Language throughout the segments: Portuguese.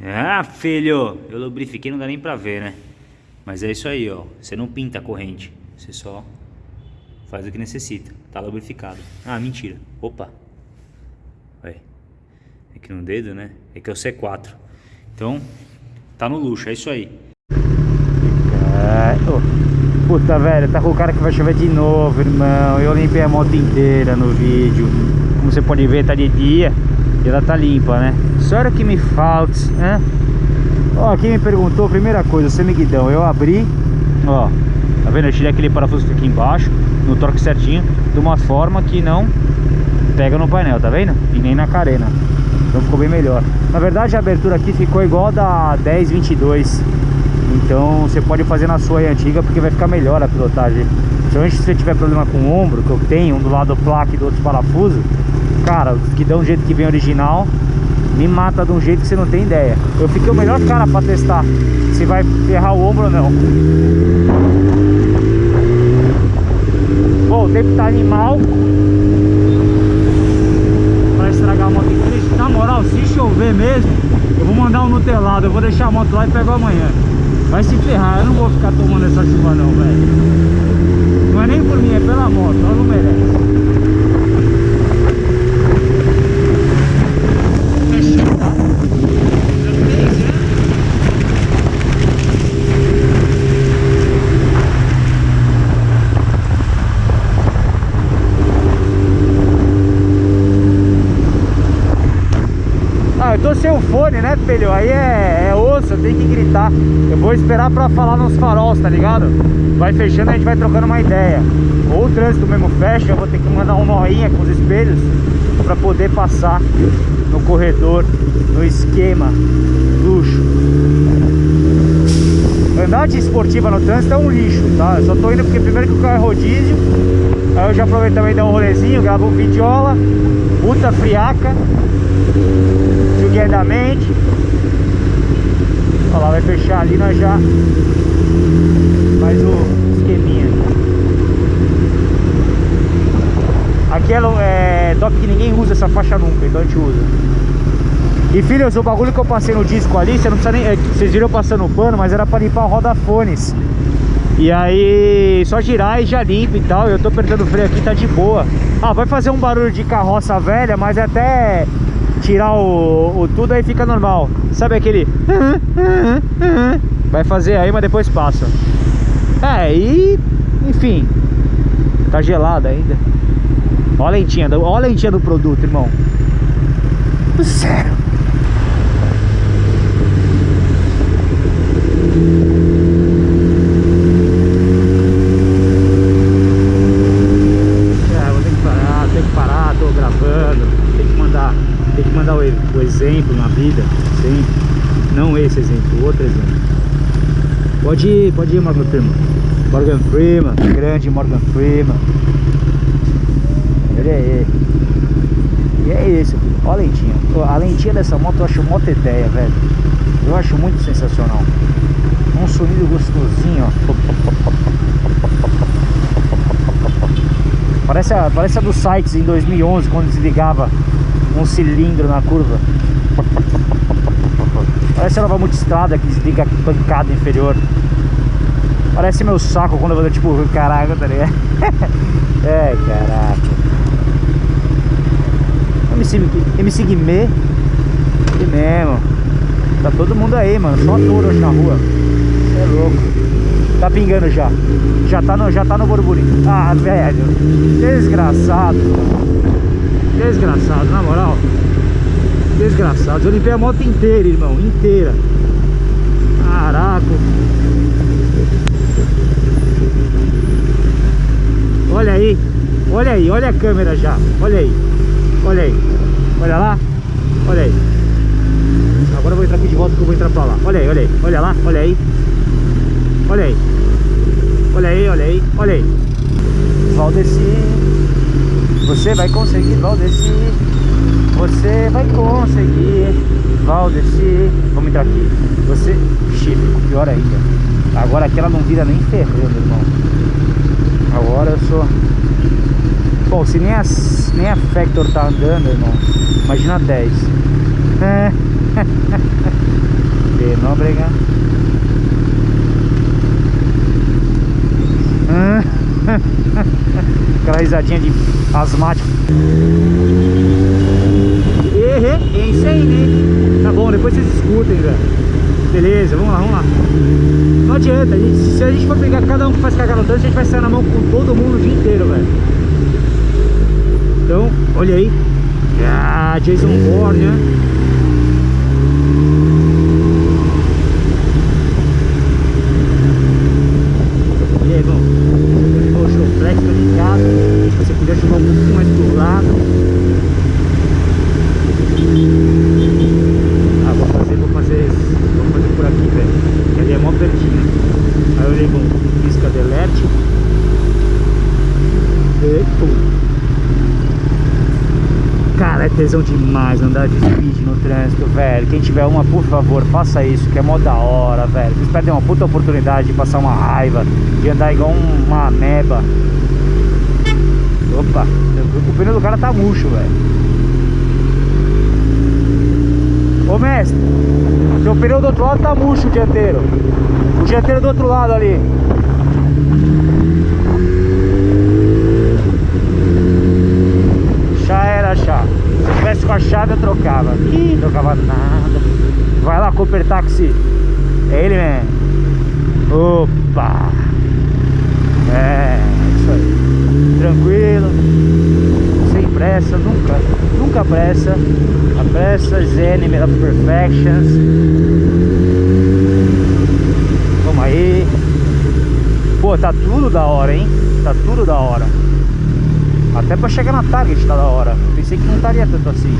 Ah, filho, eu lubrifiquei, não dá nem pra ver, né? Mas é isso aí, ó. Você não pinta a corrente. Você só faz o que necessita. Tá lubrificado. Ah, mentira. Opa. Aí. É que no dedo, né? É que é o C4. Então, tá no luxo, é isso aí. É. Puta, velho, tá com o cara que vai chover de novo, irmão. Eu limpei a moto inteira no vídeo. Como você pode ver, tá de dia ela tá limpa, né? Só era que me falta, né? Ó, quem me perguntou, primeira coisa, semiguidão, eu abri, ó, tá vendo? Eu tirei aquele parafuso que fica aqui embaixo, no torque certinho, de uma forma que não pega no painel, tá vendo? E nem na carena. Então ficou bem melhor. Na verdade a abertura aqui ficou igual da 1022. Então você pode fazer na sua antiga porque vai ficar melhor a pilotagem. Principalmente se você tiver problema com o ombro, que eu tenho, um do lado do placa e do outro parafuso, cara, que dão um jeito que vem original, me mata de um jeito que você não tem ideia. Eu fiquei o melhor cara pra testar se vai ferrar o ombro ou não. Bom, o tempo tá animal. Pra estragar a moto inteira. Na moral, se chover mesmo, eu vou mandar um nutelado. Eu vou deixar a moto lá e pego amanhã. Vai se ferrar, eu não vou ficar tomando essa chuva não, velho. Não é nem por mim, é pela moto, ela não merece. Sem o fone, né, filho? Aí é, é osso, tem que gritar. Eu vou esperar pra falar nos faróis, tá ligado? Vai fechando, a gente vai trocando uma ideia. Ou o trânsito mesmo fecha, eu vou ter que mandar um noinha com os espelhos pra poder passar no corredor, no esquema luxo. Andar de esportiva no trânsito é um lixo, tá? Eu só tô indo porque primeiro que o carro é rodízio Aí eu já aproveito também dar um rolezinho, gravo um videola Puta friaca esquerdamente Olha lá, vai fechar ali, nós já faz o esqueminha Aqui é, é top que ninguém usa essa faixa nunca, então a gente usa E filhos, o bagulho que eu passei no disco ali, você não precisa nem, é, vocês viram passando o pano, mas era para limpar o roda-fones e aí, só girar e já limpa e tal. Eu tô apertando o freio aqui, tá de boa. Ah, vai fazer um barulho de carroça velha, mas é até tirar o, o tudo aí fica normal. Sabe aquele... Vai fazer aí, mas depois passa. É, e... Enfim. Tá gelado ainda. Olha a lentinha, olha a lentinha do produto, irmão. Sério. Exemplo na vida, sempre. Não esse exemplo, outro exemplo. Pode ir, pode ir, Morgan Freeman. Morgan Freeman, grande Morgan Freeman. Ele é ele. E é filho. Olha a lentinha. A lentinha dessa moto eu acho moto ideia, velho. Eu acho muito sensacional. Um sonido gostosinho, ó. Parece a, parece a do Sykes em 2011, quando desligava um cilindro na curva. Parece a nova multistrada que desliga a pancada inferior. Parece meu saco quando eu vou tipo, caraca, tá ligado? é, caraca. MC, MC Guimê. Que mesmo. Tá todo mundo aí, mano. Só touro hoje na rua. Você é louco. Tá pingando já. Já tá no, já tá no burburinho. Ah, velho. Desgraçado. Desgraçado, na moral. Desgraçado. Eu limpei a moto inteira, irmão. Inteira. Caraca. Olha aí. Olha aí. Olha a câmera já. Olha aí. Olha aí. Olha lá. Olha aí. Agora eu vou entrar aqui de volta que eu vou entrar pra lá. Olha aí, olha aí. Olha lá. Olha aí. Olha aí. Olha aí, olha aí. Olha aí. Valdeci. Você vai conseguir, Valdeci. Você vai conseguir, Valdeci. Vamos entrar aqui. Você, chifre, pior ainda. Agora aqui ela não vira nem ferrando, irmão. Agora eu sou... Bom, se nem a, nem a Factor tá andando, irmão, imagina 10. De Nóbrega. Aquela risadinha de asmático. É isso aí, né? Tá bom, depois vocês escutem, velho. Beleza, vamos lá, vamos lá. Não adianta, a gente, se a gente for pegar cada um que faz cagada no trânsito, a gente vai sair na mão com todo mundo o dia inteiro, velho. Então, olha aí. Ah, Jason Bourne, né? E aí, bom. Poxa, o flex tá ligado. Você podia jogar um pouquinho mais pro lado. Ah, vou fazer, vou fazer, vou fazer por aqui, velho. Que ali é mó pertinho. Aí eu ligo um pisca de LED. E pum. Cara, é tesão demais andar de speed no trânsito, velho. Quem tiver uma, por favor, faça isso, que é mó da hora, velho. Vocês perdem uma puta oportunidade de passar uma raiva, de andar igual um- uma ameba. Opa, o pneu do cara tá murcho, velho. Ô mestre, seu pneu do outro lado tá murcho o dianteiro. O dianteiro do outro lado ali. Já era já. Se eu tivesse com a chave eu trocava. Ih, trocava nada. Vai lá, Cooper Taxi. É ele mesmo. Opa. É, isso aí. Tranquilo. Sem pressa, nunca. Nunca pressa. A pressa is enemy of perfections. Vamos aí. Pô, tá tudo da hora, hein? Tá tudo da hora. Até pra chegar na Target tá da hora. Pensei que não estaria tanto assim.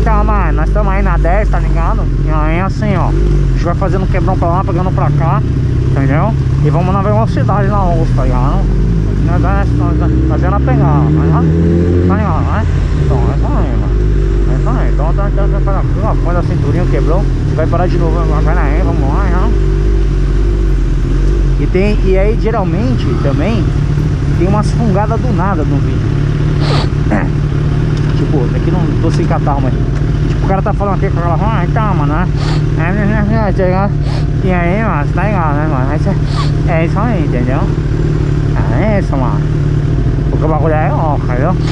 Então, mano, nós estamos aí na 10, tá ligado? E aí assim, ó. A gente vai fazendo um quebrão pra lá, pegando pra cá. Entendeu? E vamos na velocidade na osso, tá ligado? Nós fazendo a pegar, tá ligado? Tá ligado, né? Então, é isso aí, mano. É aí. Então, tá, tá, tá, tá, tá, a cinturinha, quebrou. Vai parar de novo. Vai aí, vamos lá, né? E tem, e aí geralmente também tem umas fungadas do nada no vídeo. tipo, aqui não tô sem catarro, mas tipo, o cara tá falando aqui com aquela ah, então, mano, né? E aí, mano, tá ligado, né, mano? É isso aí, entendeu? É isso, mano. Porque o bagulho é ó, entendeu?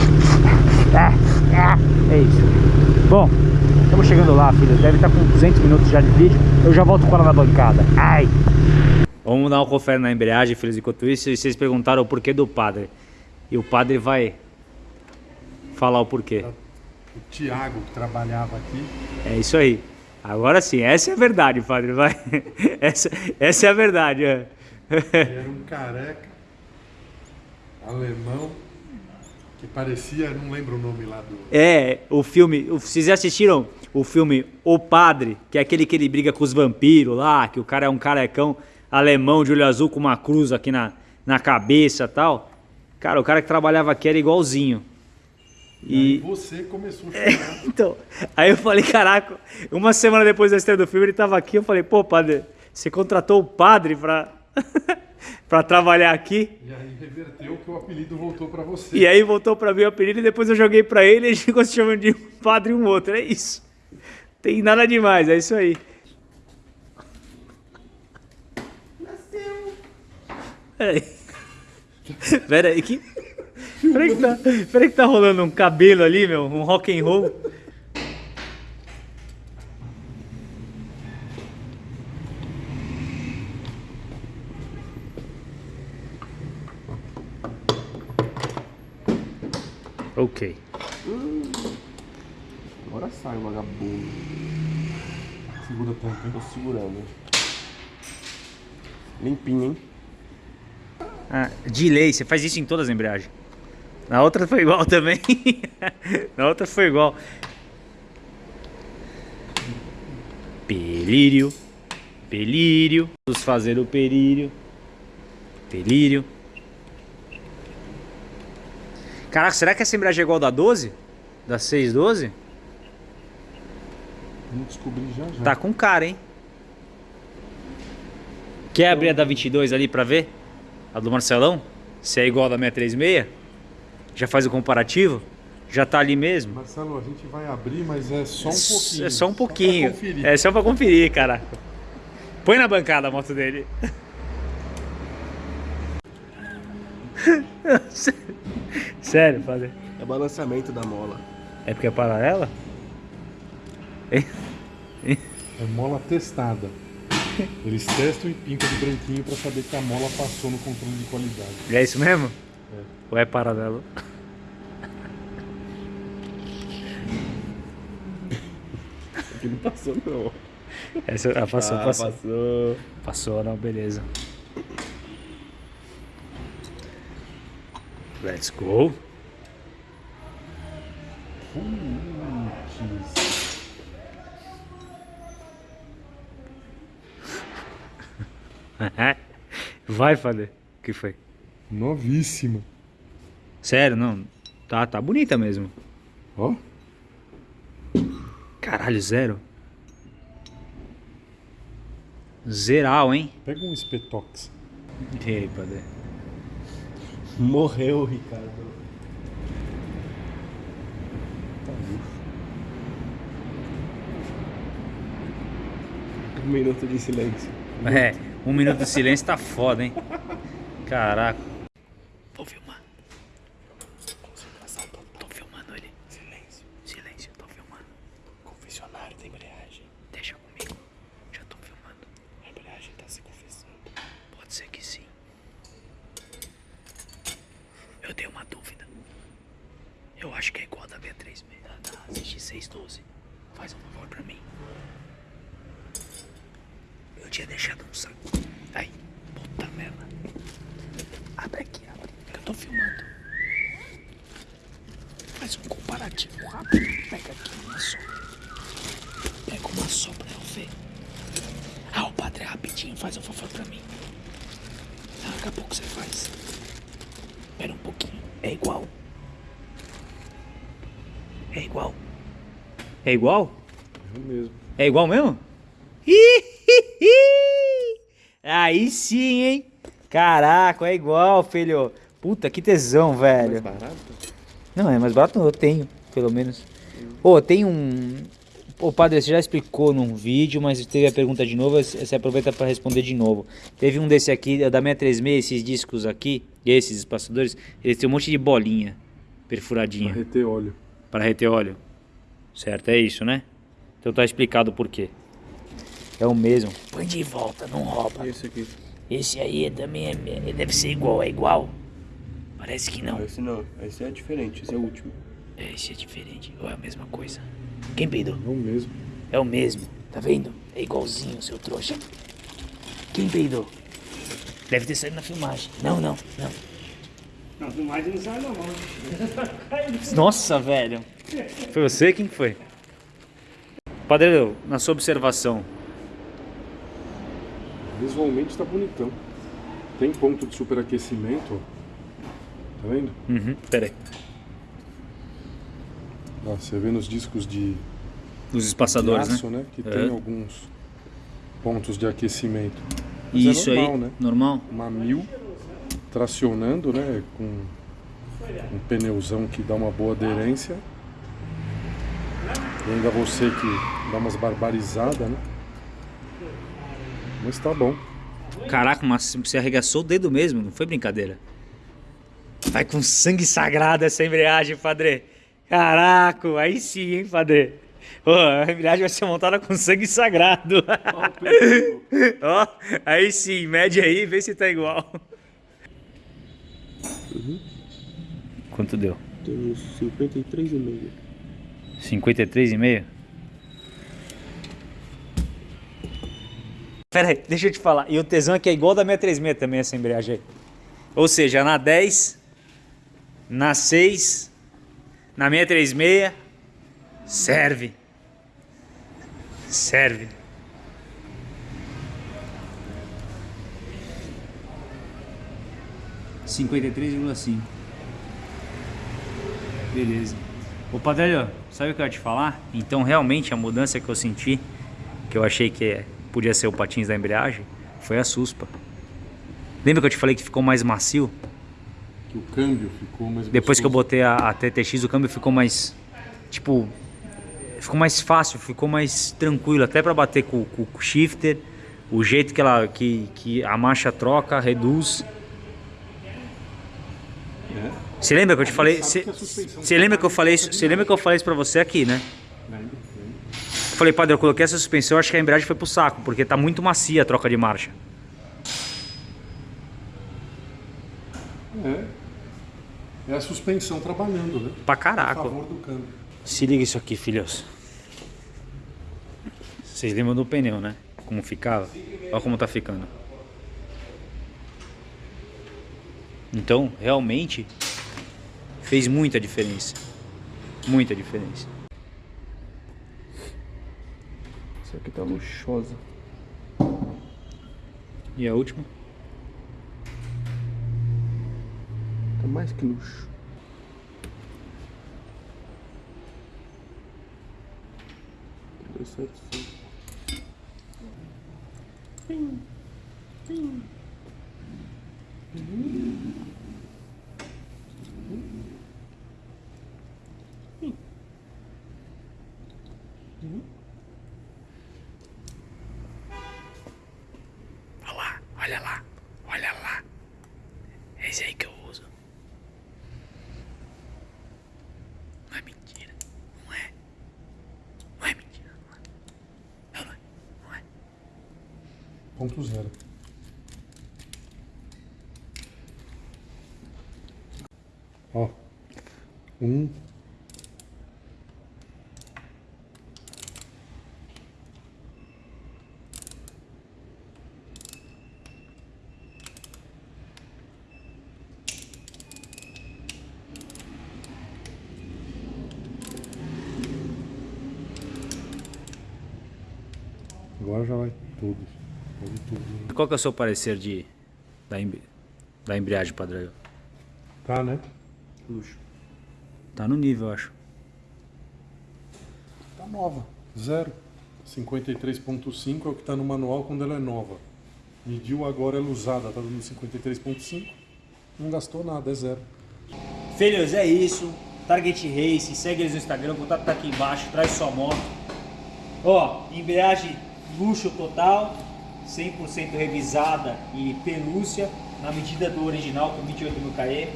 É, é, é isso. Bom, estamos chegando lá, filho. Deve estar com 200 minutos já de vídeo. Eu já volto com ela na bancada. Ai! Vamos dar um confere na embreagem, filhos, enquanto isso. E vocês perguntaram o porquê do padre. E o padre vai falar o porquê. O Thiago, que trabalhava aqui, É isso aí. Agora sim, essa é a verdade, padre. Vai. Essa, essa é a verdade. é. era um careca alemão que parecia, não lembro o nome lá do. É, o filme. Vocês já assistiram o filme O Padre, que é aquele que ele briga com os vampiros lá, que o cara é um carecão alemão de olho azul com uma cruz aqui na, na cabeça e tal. Cara, o cara que trabalhava aqui era igualzinho. E E. você começou a chorar. Então, aí eu falei, caraca, uma semana depois da estreia do filme, ele tava aqui, eu falei, pô, padre, você contratou o padre pra, pra trabalhar aqui? e aí reverteu que o apelido voltou pra você. E aí voltou pra mim o apelido e depois eu joguei pra ele e gente ficou se chamando de um padre e um outro. É isso. Tem nada demais, é isso aí. Peraí. Peraí, que. Peraí que, tá, peraí que tá rolando um cabelo ali, meu, um rock and roll. Ok. Agora sai, vagabundo. Segura a tampa? Tô segurando. Limpinho, hein? Ah, delay, você faz isso em todas as embreagens. Na outra foi igual também. Na outra foi igual. Pelírio. Pelírio. Vamos fazer o pelírio. Pelírio. Caraca, será que essa embreagem é igual da 12? Da 612? Vamos descobrir já já. Tá com cara, hein? Quer abrir a da 22 ali pra ver? A do Marcelão? Se é igual a da 636? Já faz o comparativo? Já tá ali mesmo? Marcelo, a gente vai abrir, mas é só um pouquinho. É só um pouquinho. pra conferir. é só pra conferir, cara. Põe na bancada a moto dele. Sério, padre? É balanceamento da mola. É porque é paralela? É mola testada. Eles testam e pintam de branquinho pra saber que a mola passou no controle de qualidade. É isso mesmo? Ou é paralelo? Aqui não passou, não. Essa, ah, passou, Ah, passou. passou. Passou, não, beleza. Let's go. Vai, Fader. O que foi? Novíssima. Sério, não. Tá, tá bonita mesmo. Ó, Caralho, zero. Zeral, hein? pega um espetox. E aí, Padre? Morreu, Ricardo. Um minuto de silêncio. É, um minuto de silêncio tá foda, hein? Caraca. Vou filmar. Tô filmando ele. Silêncio. Silêncio, tô filmando. Confessionário da embreagem. Deixa comigo. Já tô filmando. A embreagem tá se confessando. Pode ser que sim. Eu tenho uma dúvida. Eu acho que é igual a da B3 da, da ZX612. Faz um favor pra mim. Eu tinha deixado um saco. Aí, puta merda. Abre aqui, abre. Que eu tô filmando. Faz um comparativo rápido. Pega aqui uma sopa. Pega uma sopa pra eu ver. Ah, o padre, rapidinho, faz um favor pra mim. Ah, daqui a pouco você faz. Espera um pouquinho. É igual. É igual. É igual? É mesmo. É igual mesmo? Aí sim, hein? Caraca, é igual, filho. Puta, que tesão, velho. Mais barato? Não, é mais barato eu tenho, pelo menos. Ô, tem um... Ô, padre, você já explicou num vídeo, mas teve a pergunta de novo, você aproveita para responder de novo. Teve um desse aqui, da 636, esses discos aqui, esses espaçadores, eles têm um monte de bolinha perfuradinha reter óleo. para reter óleo. Certo, é isso, né? Então tá explicado por quê. É o mesmo. Põe de volta, não rouba. Esse aqui? Esse aí também é, deve ser igual, é igual. Parece que não. Esse não. Esse é diferente. Esse é o último. Esse é diferente, ou é a mesma coisa? Quem peidou? É o mesmo. É o mesmo, tá vendo? É igualzinho, seu trouxa. Quem peidou? Deve ter saído na filmagem. Não, não, não. Na filmagem não sai não. Nossa, velho. Foi você? Quem que foi? Padre, na sua observação, Visualmente tá bonitão. Tem ponto de superaquecimento, ó. Tá vendo? Uhum, peraí. Ó, você vê nos discos de, Os de espaçadores, aço, né? né? Que É. tem alguns pontos de aquecimento. Mas Isso é normal, aí, né? normal? Uma mil tracionando, né? Com um pneuzão que dá uma boa aderência. E ainda você que dá umas barbarizadas, né? Mas tá bom. Caraca, mas você arregaçou o dedo mesmo, não foi brincadeira. Vai com sangue sagrado essa embreagem, padre. Caraca, aí sim, hein, padre. Ô, a embreagem vai ser montada com sangue sagrado. Ó, aí sim, mede aí, vê se tá igual. Quanto deu? Uns 53,5. 53,5? Pera aí, deixa eu te falar. E o tesão é que é igual da 636 também, essa embreagem aí. Ou seja, na 10, na 6, na 636, serve. Serve. Cinquenta e três vírgula cinco. Beleza. Ô Padre, sabe o que eu ia te falar? Então realmente a mudança que eu senti, que eu achei que podia ser o patins da embreagem, foi a suspa. Lembra que eu te falei que ficou mais macio? Que o câmbio ficou mais Depois que eu botei a, a TTX, o câmbio ficou mais. Tipo. Ficou mais fácil, ficou mais tranquilo. Até pra bater com, com o shifter. O jeito que, ela, que, que a marcha troca, reduz. É. Você lembra que eu te falei? Você você lembra que eu falei isso? Você lembra que eu falei isso pra você aqui, né? Eu falei, padre, eu coloquei essa suspensão, acho que a embreagem foi pro saco, porque tá muito macia a troca de marcha. É. É a suspensão trabalhando, né? Pra A caraca. favor do câmbio. Se liga isso aqui, filhos. Vocês lembram do pneu, né? Como ficava? Olha como tá ficando. Então, realmente, fez muita diferença. Muita diferença. Isso aqui tá luxuosa. E a última? Mais que luxo. Dois sete cinco. Olha 4.0. Ó, um Agora já vai tudo. Qual que é o seu parecer de da, embri- da embreagem, padrão? Tá, né? Luxo. Tá no nível, eu acho. Tá nova. Zero. 53.5 é o que tá no manual quando ela é nova. Mediu agora ela usada, tá dando 53.5. Não gastou nada, é zero. Filhos, é isso. Target Race, segue eles no Instagram, o contato tá aqui embaixo, traz sua moto. Ó, embreagem luxo total, 100% revisada e pelúcia, na medida do original com 28 mil km.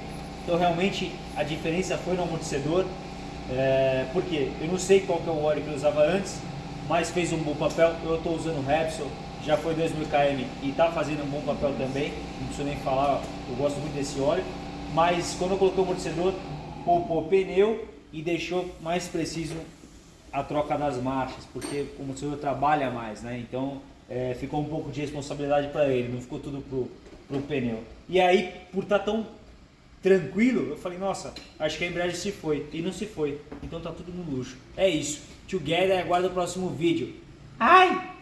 Então realmente a diferença foi no amortecedor, é, porque eu não sei qual que é o óleo que eu usava antes, mas fez um bom papel. Eu estou usando o Repsol, já foi 2 mil km e está fazendo um bom papel também. Não preciso nem falar, eu gosto muito desse óleo. Mas quando eu coloquei o amortecedor, poupou pneu e deixou mais preciso a troca das marchas, porque o amortecedor trabalha mais, né? Então é, ficou um pouco de responsabilidade para ele, não ficou tudo pro, pro pneu. E aí, por estar tão tranquilo, eu falei, nossa, acho que a embreagem se foi. E não se foi. Então tá tudo no luxo. É isso. Together, aguarda o próximo vídeo. Ai!